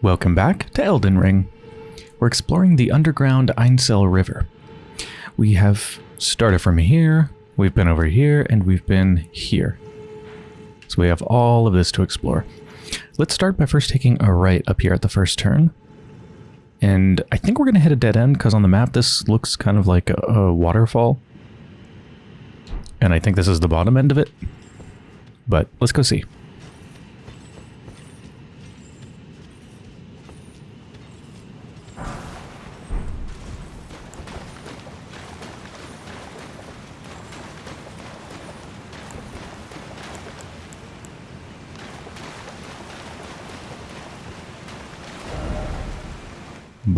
Welcome back to Elden Ring. We're exploring the underground Ainsel River. We have started from here, we've been over here, and we've been here. So we have all of this to explore. Let's start by first taking a right up here at the first turn. And I think we're going to hit a dead end because on the map this looks kind of like a, a waterfall. And I think this is the bottom end of it. But let's go see.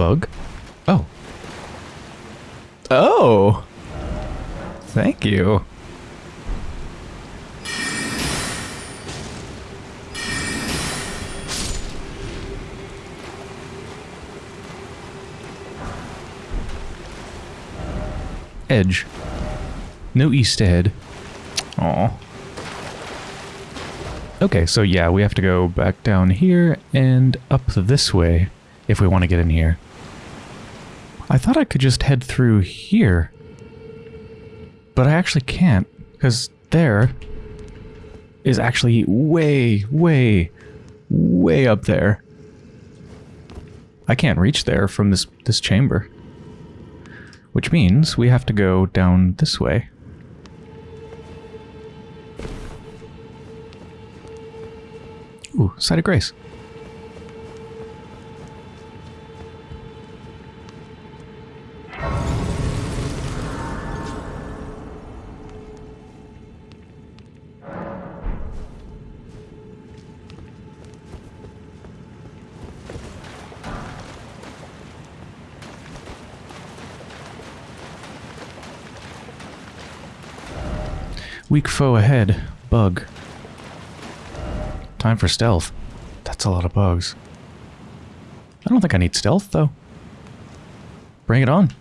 Bug? Oh. Oh! Thank you. Edge. No east ahead. Aw. Okay, so yeah, we have to go back down here and up this way if we want to get in here. I thought I could just head through here. But I actually can't, because there is actually way, way, way up there. I can't reach there from this, this chamber. Which means we have to go down this way. Ooh, Site of Grace. Weak foe ahead. Bug. Time for stealth. That's a lot of bugs. I don't think I need stealth, though. Bring it on.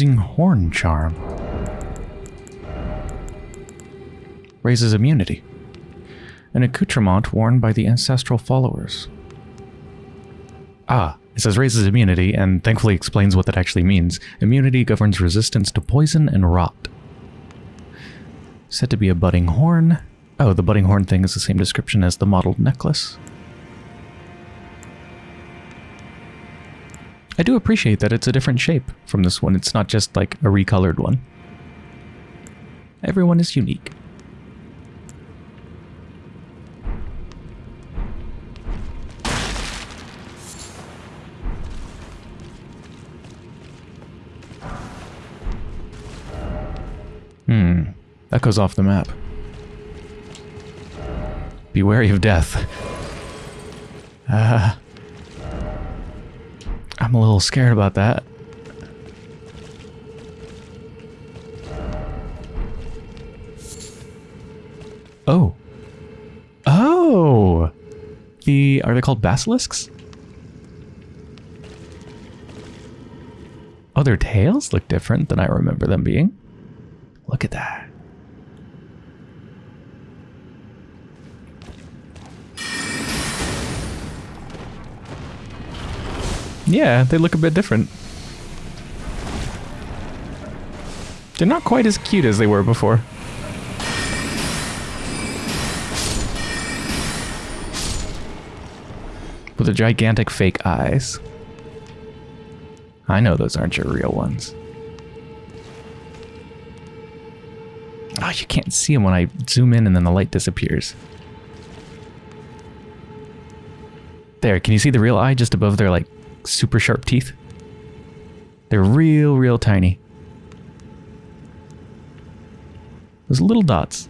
Horn Charm. Raises immunity. An accoutrement worn by the ancestral followers. Ah, it says raises immunity, and thankfully explains what that actually means. Immunity governs resistance to poison and rot. Said to be a budding horn. Oh, the budding horn thing is the same description as the mottled necklace. I do appreciate that it's a different shape from this one. It's not just like a recolored one. Everyone is unique. Hmm, that goes off the map. Be wary of death. Ah. Uh, I'm a little scared about that. Oh. Oh! The... Are they called basilisks? Oh, their tails look different than I remember them being. Look at that. Yeah, they look a bit different. They're not quite as cute as they were before. With the gigantic fake eyes. I know those aren't your real ones. Oh, you can't see them when I zoom in and then the light disappears. There, can you see the real eye just above their, like, super sharp teeth? They're real, real tiny. Those little dots.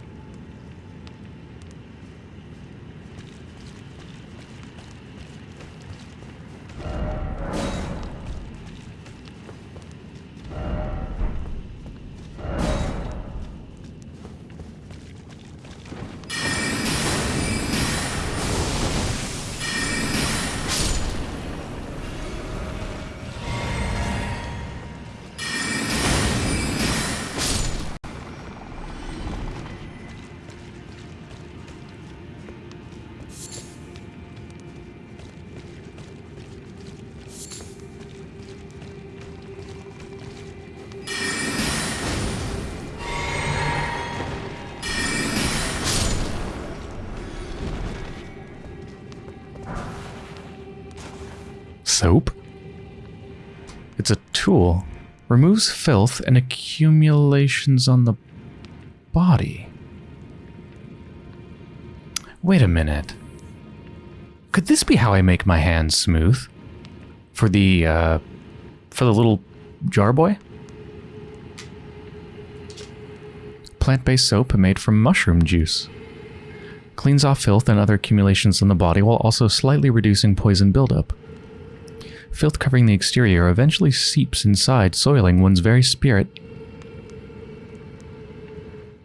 Tool. Removes filth and accumulations on the body. Wait a minute. Could this be how I make my hands smooth? For the, uh, for the little jar boy? Plant-based soap made from mushroom juice. Cleans off filth and other accumulations on the body while also slightly reducing poison buildup. Filth covering the exterior eventually seeps inside, soiling one's very spirit.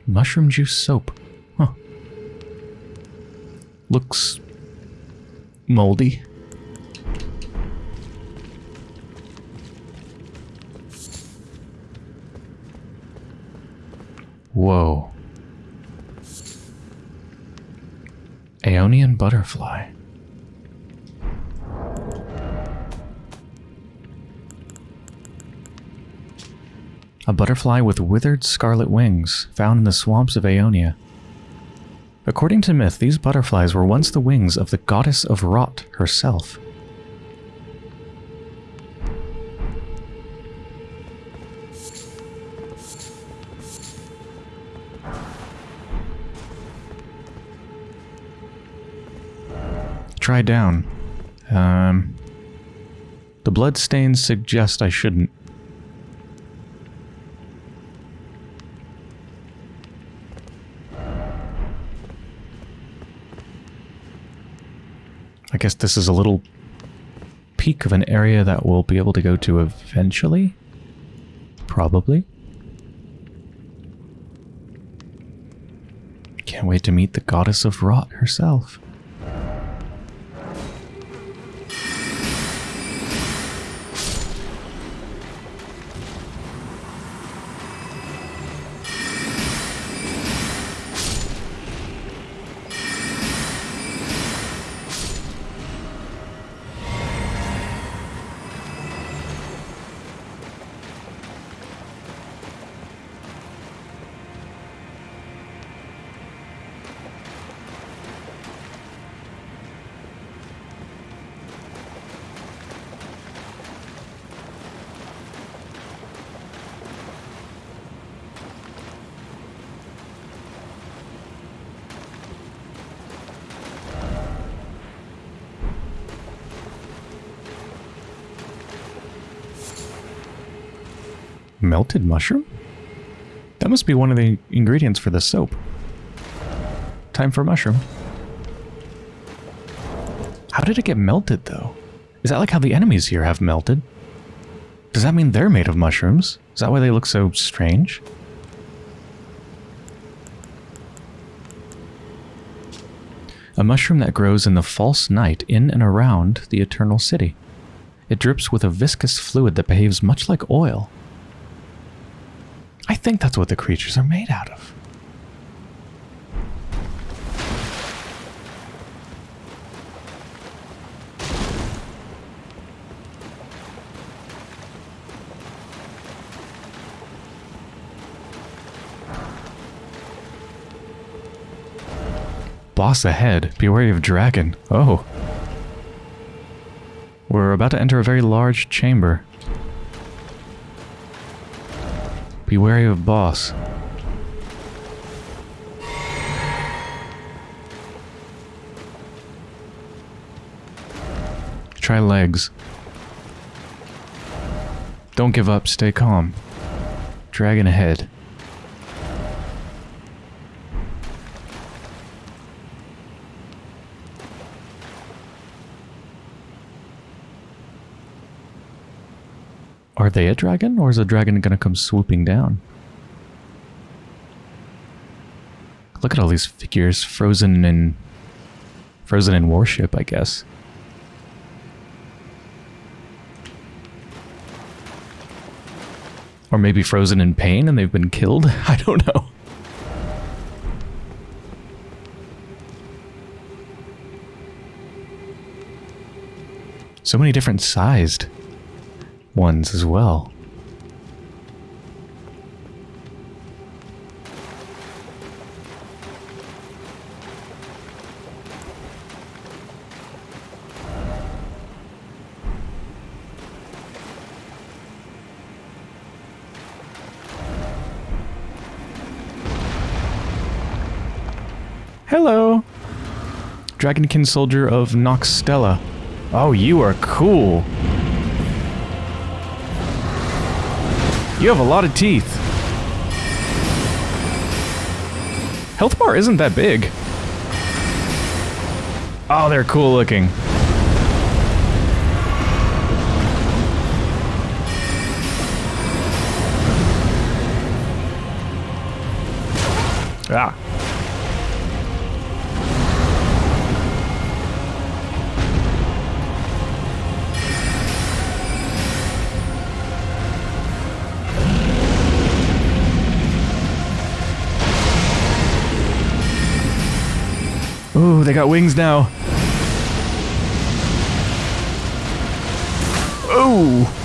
Mushroom juice soap. Huh. Looks moldy. Whoa. Aeonian butterfly. A butterfly with withered scarlet wings, found in the swamps of Aeonia. According to myth, these butterflies were once the wings of the goddess of rot herself. Try down. Um, the blood stains suggest I shouldn't. I guess this is a little peak of an area that we'll be able to go to eventually. Probably. Can't wait to meet the goddess of rot herself. Melted mushroom? That must be one of the ingredients for the soap. Time for mushroom. How did it get melted, though? Is that like how the enemies here have melted? Does that mean they're made of mushrooms? Is that why they look so strange? A mushroom that grows in the false night in and around the eternal city. It drips with a viscous fluid that behaves much like oil. I think that's what the creatures are made out of. Boss ahead. Be wary of dragon. Oh. We're about to enter a very large chamber. Be wary of boss. Try legs. Don't give up, stay calm. Dragon ahead. Are they a dragon, or is a dragon gonna come swooping down? Look at all these figures frozen in... Frozen in worship, I guess. Or maybe frozen in pain and they've been killed? I don't know. So many different sized ones as well. Hello! Dragonkin Soldier of Nokstella. Oh, you are cool! You have a lot of teeth. Health bar isn't that big. Oh, they're cool looking. Ah. They got wings now. Oh,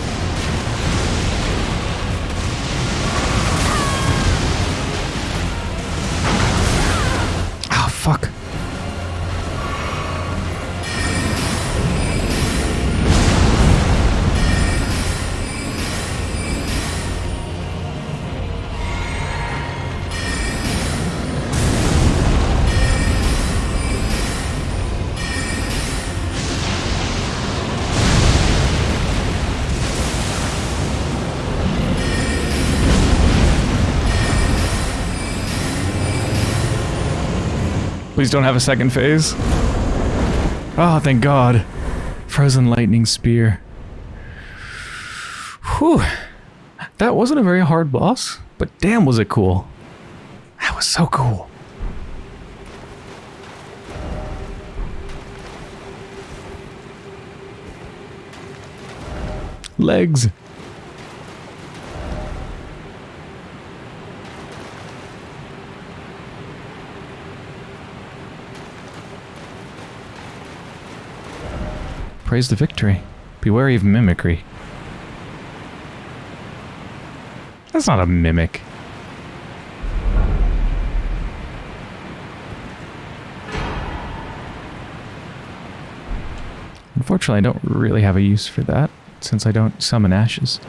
Please don't have a second phase. Oh, thank God. Frozen lightning spear. Whew. That wasn't a very hard boss, but damn was it cool. That was so cool. Legs. Praise the victory. Be wary of mimicry. That's not a mimic. Unfortunately, I don't really have a use for that, since I don't summon ashes.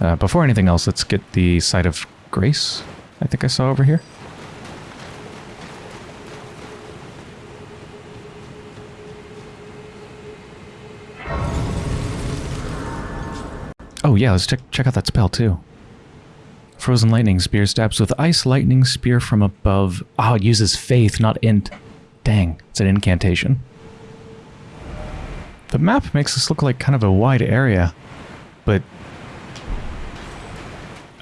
Uh, before anything else, let's get the Site of Grace I think I saw over here. Yeah, let's check check out that spell too. Frozen Lightning Spear stabs with Ice Lightning Spear from above. Oh, it uses Faith, not Int. Dang, it's an incantation. The map makes this look like kind of a wide area, but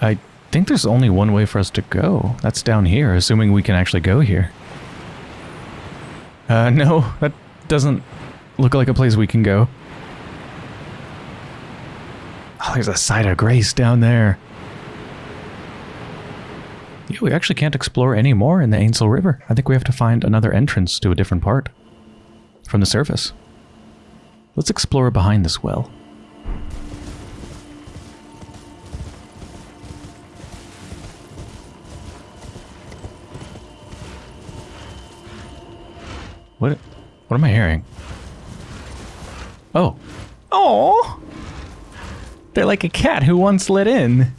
I think there's only one way for us to go. That's down here, assuming we can actually go here. Uh, no, that doesn't look like a place we can go. There's a site of grace down there. Yeah, we actually can't explore any more in the Ainsel River. I think we have to find another entrance to a different part from the surface. Let's explore behind this well. What? What am I hearing? Oh. Oh! They're like a cat who once let in.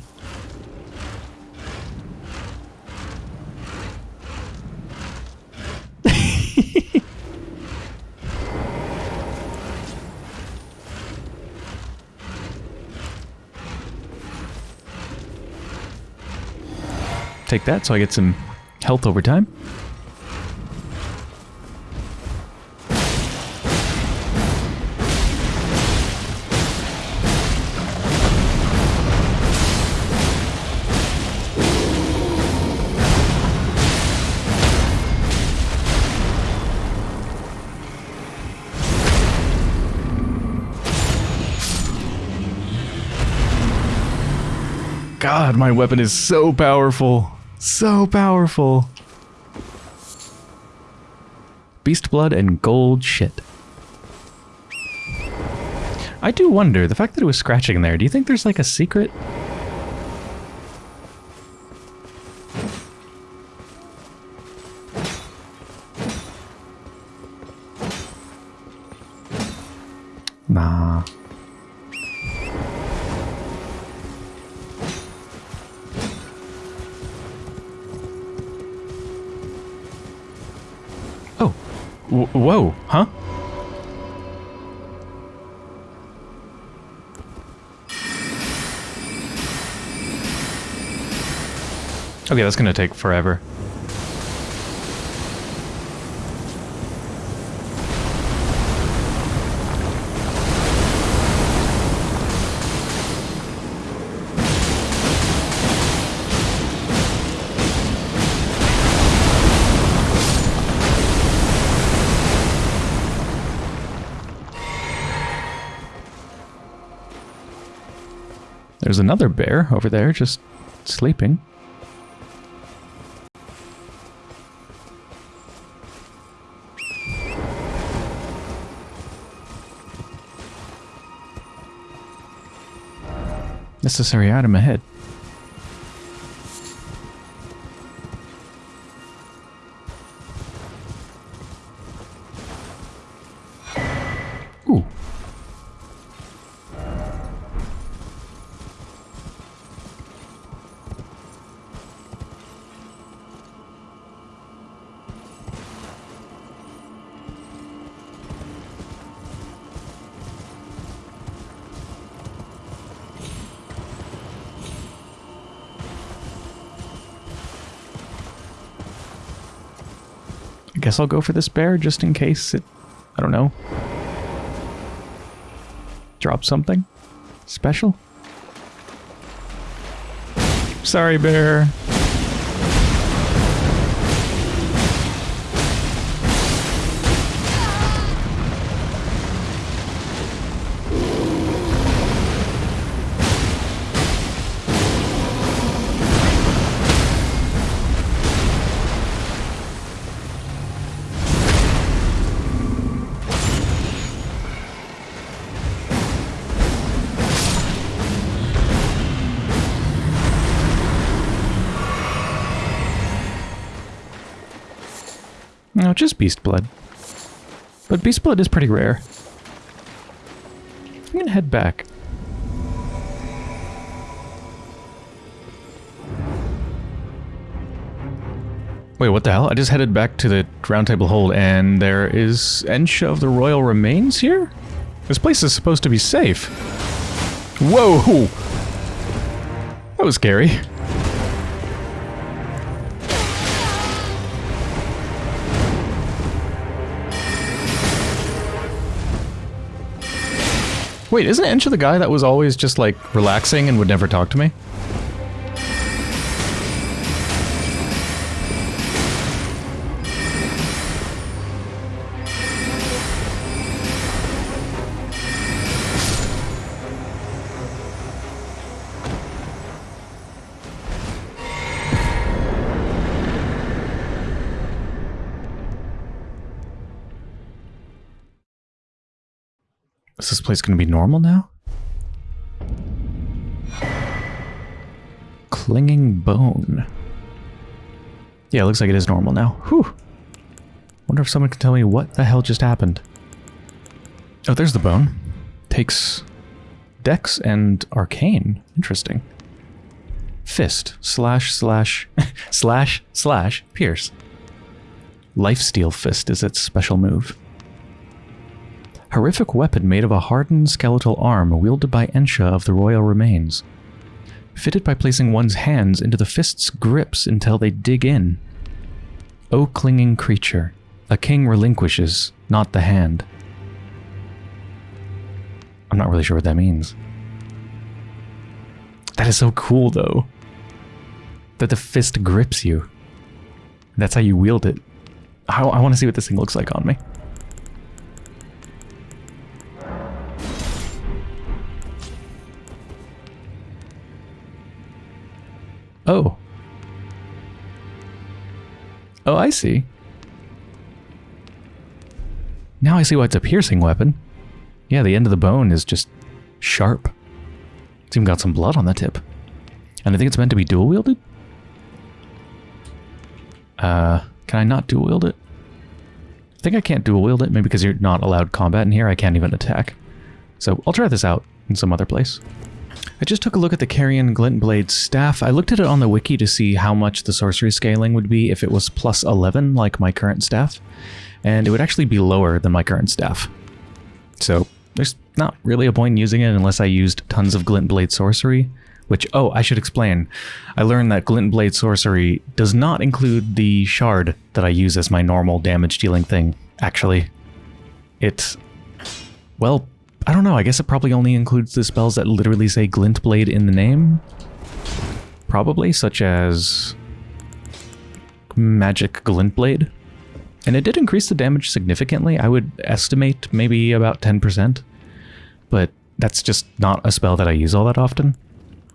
Take that so I get some health over time. God, my weapon is so powerful. So powerful. Beast blood and gold shit. I do wonder, the fact that it was scratching there, do you think there's like a secret? Whoa, huh? Okay, that's gonna take forever. There's another bear over there just sleeping. Necessary item ahead. Guess I'll go for this bear just in case it, I don't know, drop something special. Sorry, bear. No, just beast blood. But beast blood is pretty rare. I'm gonna head back. Wait, what the hell? I just headed back to the Roundtable Hold and there is Ensha of the Royal Remains here? This place is supposed to be safe. Whoa! That was scary. Wait, isn't Ensha the guy that was always just like relaxing and would never talk to me? Is this place going to be normal now? Clinging bone. Yeah, it looks like it is normal now. Whew. Wonder if someone can tell me what the hell just happened. Oh, there's the bone. Takes Dex and Arcane. Interesting. Fist. Slash, slash, slash, slash, pierce. Lifesteal Fist is its special move. Horrific weapon made of a hardened skeletal arm wielded by Ensha of the royal remains. Fitted by placing one's hands into the fist's grips until they dig in. O clinging creature, a king relinquishes, not the hand. I'm not really sure what that means. That is so cool, though. That the fist grips you. That's how you wield it. I, I want to see what this thing looks like on me. Oh. Oh, I see. Now I see why it's a piercing weapon. Yeah, the end of the bone is just sharp. It's even got some blood on the tip. And I think it's meant to be dual wielded? Uh, can I not dual wield it? I think I can't dual wield it, maybe because you're not allowed combat in here, I can't even attack. So I'll try this out in some other place. I just took a look at the Carian Glintblade staff. I looked at it on the wiki to see how much the sorcery scaling would be if it was plus 11 like my current staff. and it would actually be lower than my current staff. So there's not really a point in using it unless I used tons of Glint Blade Sorcery, which, oh, I should explain. I learned that Glint Blade Sorcery does not include the shard that I use as my normal damage dealing thing, actually. It, well, I don't know, I guess it probably only includes the spells that literally say Glint Blade in the name? Probably, such as Magic Glint Blade. And it did increase the damage significantly. I would estimate maybe about 10%. But that's just not a spell that I use all that often.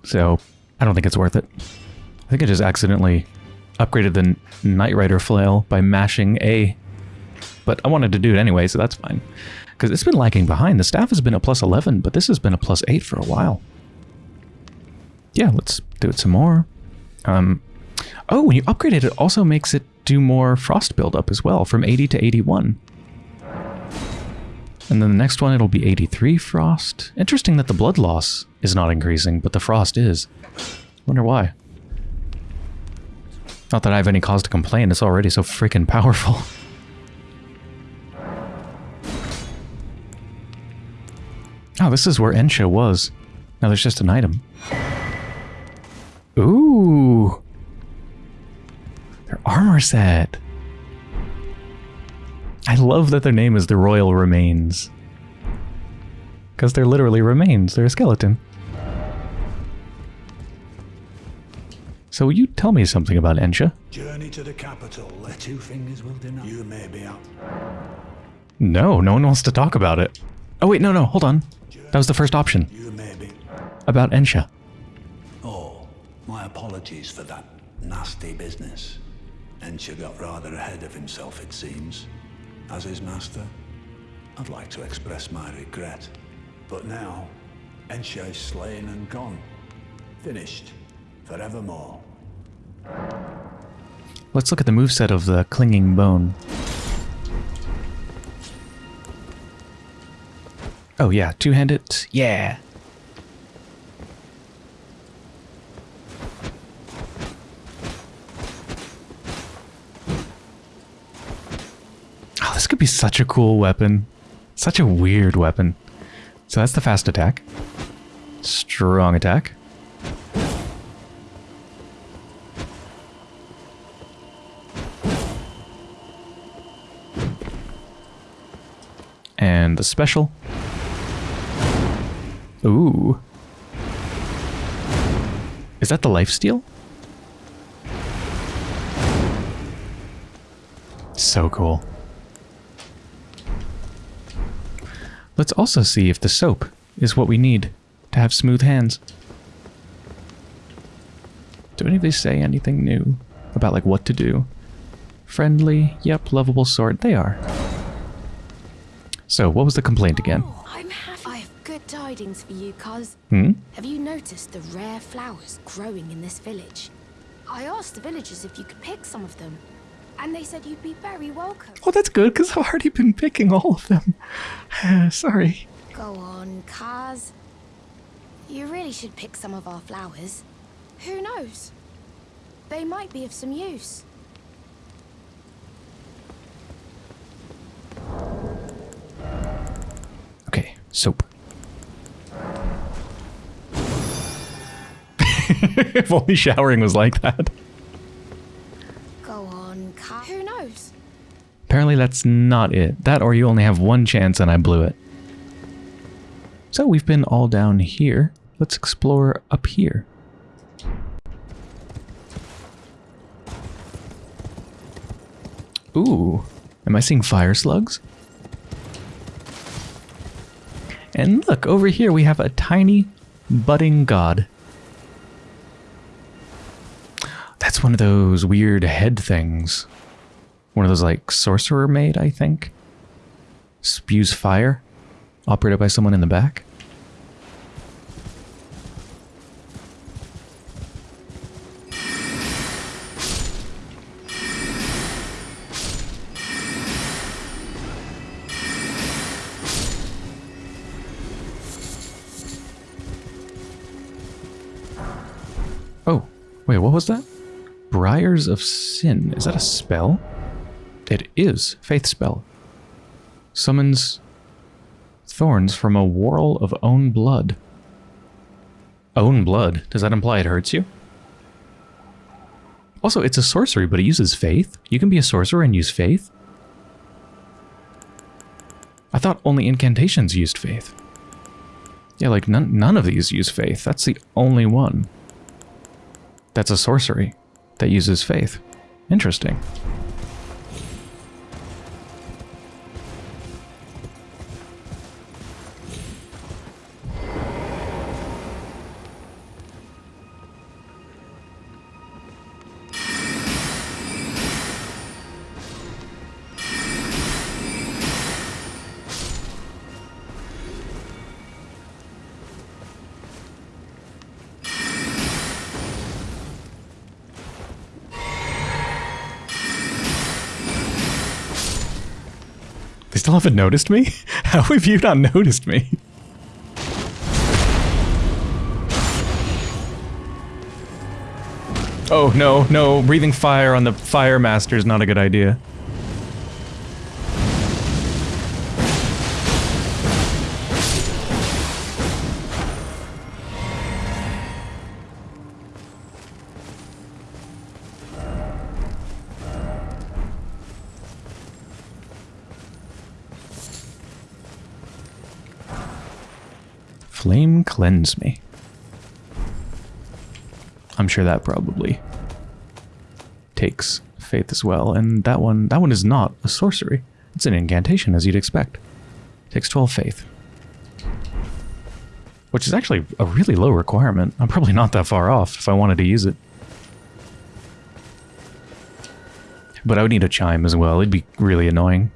So I don't think it's worth it. I think I just accidentally upgraded the Nightrider Flail by mashing A. But I wanted to do it anyway, so that's fine. Because it's been lagging behind. The staff has been a plus 11, but this has been a plus 8 for a while. Yeah, let's do it some more. Um, oh, when you upgrade it, it also makes it do more frost buildup as well, from 80 to 81. And then the next one, it'll be 83 frost. Interesting that the blood loss is not increasing, but the frost is. Wonder why. Not that I have any cause to complain, it's already so freaking powerful. Oh, this is where Ensha was. Now there's just an item. Ooh. Their armor set. I love that their name is the Royal Remains. Because they're literally remains. They're a skeleton. So will you tell me something about Ensha? Journey to the capital. The two fingers will deny. You may be up. No, no one wants to talk about it. Oh wait, no, no, hold on. That was the first option. About Ensha. Oh, my apologies for that nasty business. Ensha got rather ahead of himself, it seems. As his master, I'd like to express my regret. But now, Ensha is slain and gone. Finished. Forevermore. Let's look at the moveset of the Clinging Bone. Oh yeah, two-handed. Yeah. Oh, this could be such a cool weapon. Such a weird weapon. So that's the fast attack. Strong attack. And the special. Ooh. Is that the lifesteal? So cool. Let's also see if the soap is what we need to have smooth hands. Do any of these say anything new about like what to do? Friendly, yep, lovable sort, they are. So, what was the complaint again? Oh, tidings for you, cuz. Hmm? Have you noticed the rare flowers growing in this village? I asked the villagers if you could pick some of them, and they said you'd be very welcome. Oh, that's good, because I've already been picking all of them. Sorry. Go on, Kaz. You really should pick some of our flowers. Who knows? They might be of some use. Okay, soap. if only showering was like that. Go on. Who knows? Apparently that's not it. That or you only have one chance and I blew it. So we've been all down here. Let's explore up here. Ooh, am I seeing fire slugs? And look, over here we have a tiny budding god. That's one of those weird head things. One of those like sorcerer made, I think. Spews fire, operated by someone in the back. Oh, wait, what was that? Briars of Sin. Is that a spell? It is Faith Spell. Summons thorns from a whorl of own blood. Own blood? Does that imply it hurts you? Also, it's a sorcery, but it uses faith. You can be a sorcerer and use faith. I thought only incantations used faith. Yeah, like none, none of these use faith. That's the only one. That's a sorcery that uses faith. Interesting. Still haven't noticed me? How have you not noticed me? Oh, no, no. Breathing fire on the Fire Master is not a good idea. Flame cleanse me. I'm sure that probably takes faith as well. And that one that one is not a sorcery. It's an incantation as you'd expect. Takes 12 faith. Which is actually a really low requirement. I'm probably not that far off if I wanted to use it. But I would need a chime as well. It'd be really annoying.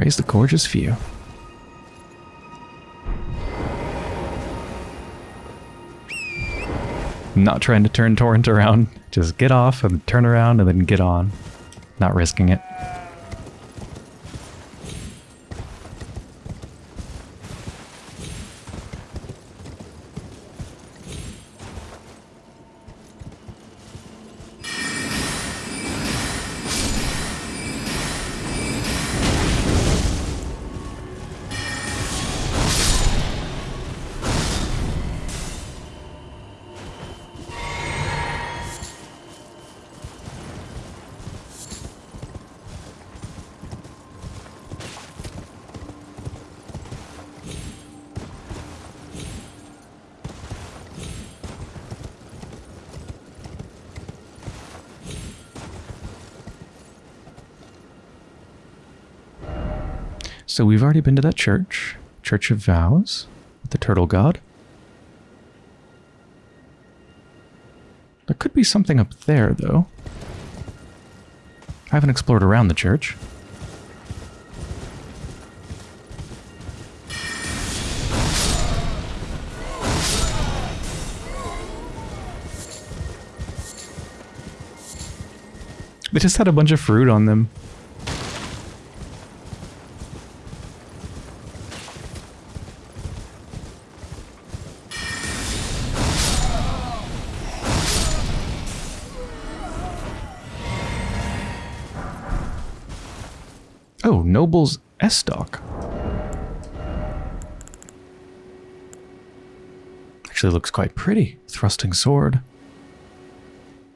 Praise the gorgeous view. Not trying to turn Torrent around. Just get off and turn around and then get on. Not risking it. So we've already been to that church, Church of Vows, with the turtle god. There could be something up there, though. I haven't explored around the church. They just had a bunch of fruit on them. Oh, Noble's Estoc. Actually looks quite pretty. Thrusting sword.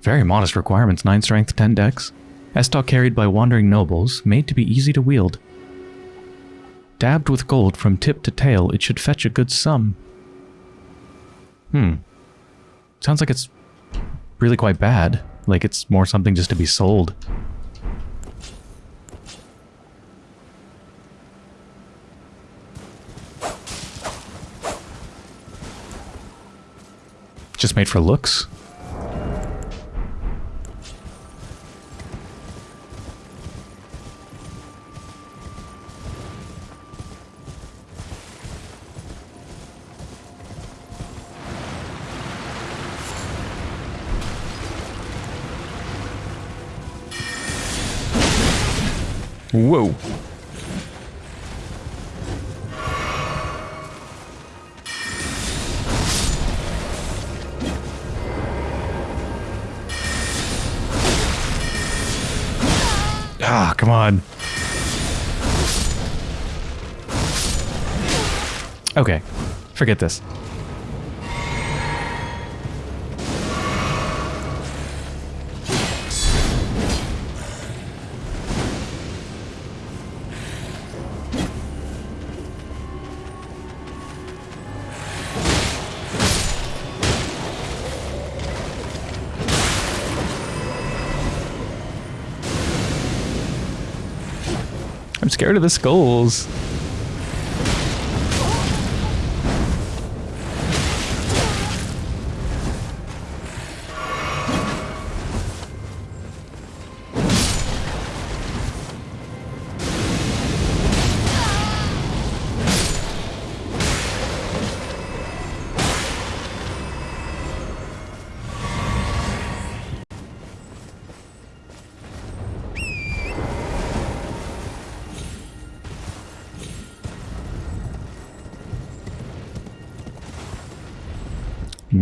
Very modest requirements, 9 strength, 10 dex. Estoc carried by wandering nobles, made to be easy to wield. Dabbed with gold from tip to tail, it should fetch a good sum. Hmm. Sounds like it's really quite bad. Like it's more something just to be sold. Just made for looks? Whoa. Come on. Okay, forget this. Scared of the skulls.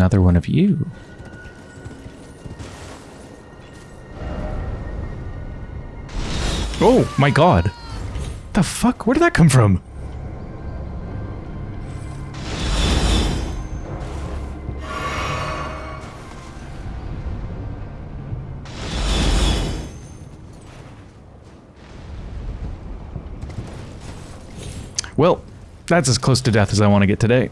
Another one of you. Oh my god. The fuck? Where did that come from? Well, that's as close to death as I want to get today.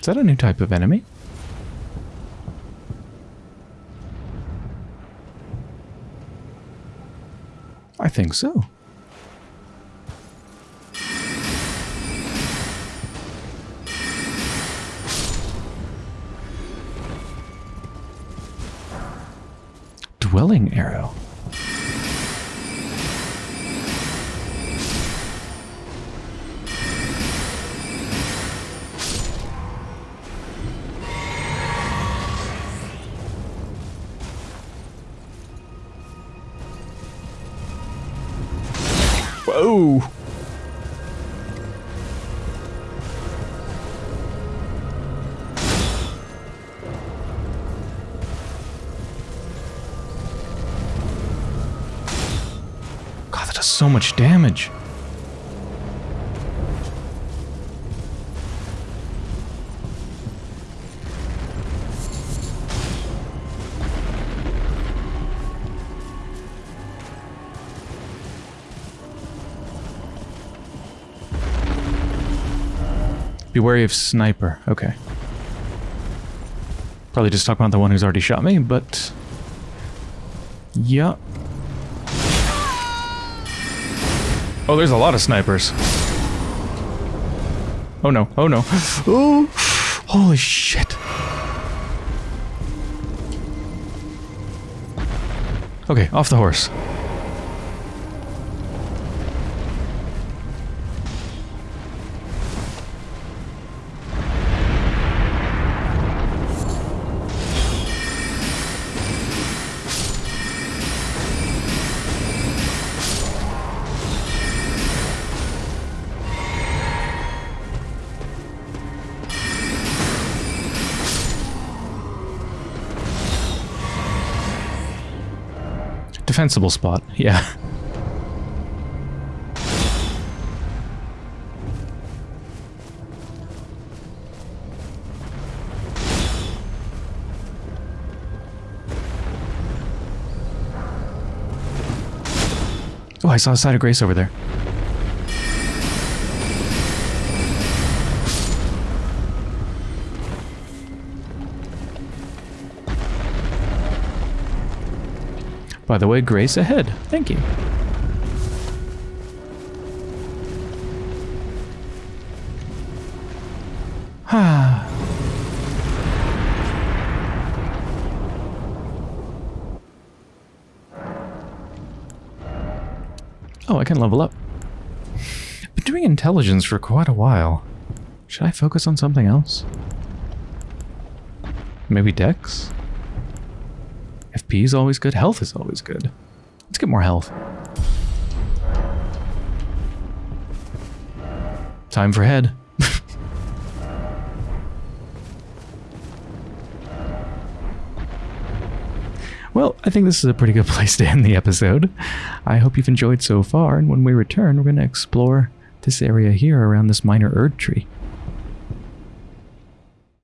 Is that a new type of enemy? I think so. Dwelling arrow. Much damage. Be wary of sniper. Okay. Probably just talk about the one who's already shot me, but... Yeah. Oh, there's a lot of snipers. Oh no, oh no. Oh! Holy shit. Okay, off the horse. Defensible spot, yeah. Oh, I saw a site of grace over there. By the way, grace ahead. Thank you. Ah. oh, I can level up. Been doing intelligence for quite a while. Should I focus on something else? Maybe Dex? FP is always good. Health is always good. Let's get more health. Time for head. well, I think this is a pretty good place to end the episode. I hope you've enjoyed so far, and when we return, we're going to explore this area here around this minor Erdtree.